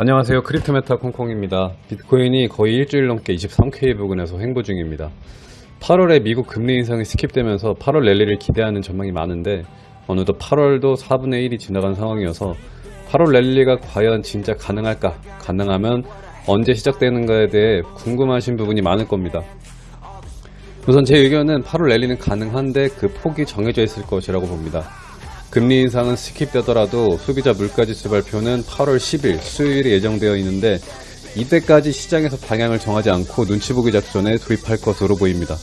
안녕하세요. 크립토메타 콩콩입니다. 비트코인이 거의 일주일 넘게 23K 부근에서 횡보 중입니다. 8월에 미국 금리 인상이 skip되면서 8월 랠리를 기대하는 전망이 많은데 어느덧 8월도 4분의 1이 지나간 상황이어서 8월 랠리가 과연 진짜 가능할까? 가능하면 언제 시작되는가에 대해 궁금하신 부분이 많을 겁니다. 우선 제 의견은 8월 랠리는 가능한데 그 폭이 정해져 있을 것이라고 봅니다 금리 인상은 skip되더라도 소비자 물가지수 발표는 8월 10일 수요일에 예정되어 있는데 이때까지 시장에서 방향을 정하지 않고 눈치 보기 작전에 돌입할 것으로 보입니다.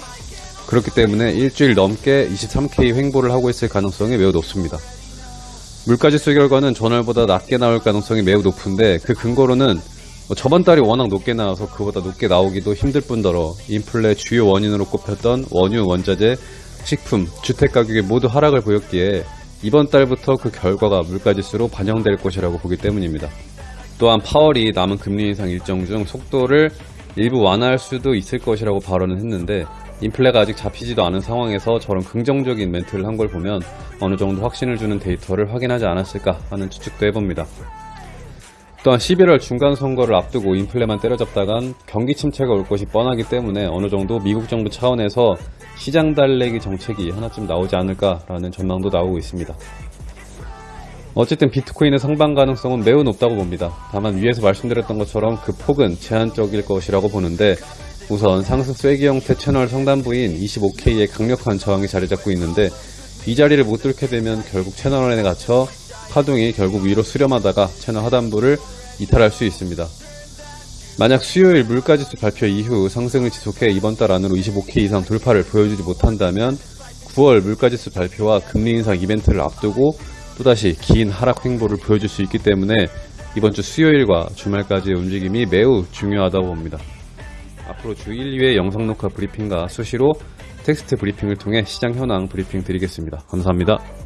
그렇기 때문에 일주일 넘게 23K 횡보를 하고 있을 가능성이 매우 높습니다. 물가지수 결과는 전월보다 낮게 나올 가능성이 매우 높은데 그 근거로는 뭐 저번 달이 워낙 높게 나와서 그보다 높게 나오기도 힘들 뿐더러 인플레 주요 원인으로 꼽혔던 원유, 원자재, 식품, 주택 가격이 모두 하락을 보였기에 이번 달부터 그 결과가 물가지수로 반영될 것이라고 보기 때문입니다. 또한 파월이 남은 금리 인상 일정 중 속도를 일부 완화할 수도 있을 것이라고 발언을 했는데 인플레가 아직 잡히지도 않은 상황에서 저런 긍정적인 멘트를 한 걸 보면 어느 정도 확신을 주는 데이터를 확인하지 않았을까 하는 추측도 해봅니다. 또한 11월 중간 선거를 앞두고 인플레만 때려잡다간 경기 침체가 올 것이 뻔하기 때문에 어느 정도 미국 정부 차원에서 시장 달래기 정책이 하나쯤 나오지 않을까라는 전망도 나오고 있습니다. 어쨌든 비트코인의 상방 가능성은 매우 높다고 봅니다. 다만 위에서 말씀드렸던 것처럼 그 폭은 제한적일 것이라고 보는데 우선 상승 쐐기 형태 채널 상단부인 25K의 강력한 저항이 자리 잡고 있는데 이 자리를 못 뚫게 되면 결국 채널 안에 갇혀 파동이 결국 위로 수렴하다가 채널 하단부를 이탈할 수 있습니다. 만약 수요일 물가지수 발표 이후 상승을 지속해 이번 달 안으로 25K 이상 돌파를 보여주지 못한다면 9월 물가지수 발표와 금리 인상 이벤트를 앞두고 또다시 긴 하락 횡보를 보여줄 수 있기 때문에 이번 주 수요일과 주말까지의 움직임이 매우 중요하다고 봅니다. 앞으로 주 1, 2회 영상 녹화 브리핑과 수시로 텍스트 브리핑을 통해 시장 현황 브리핑 드리겠습니다. 감사합니다.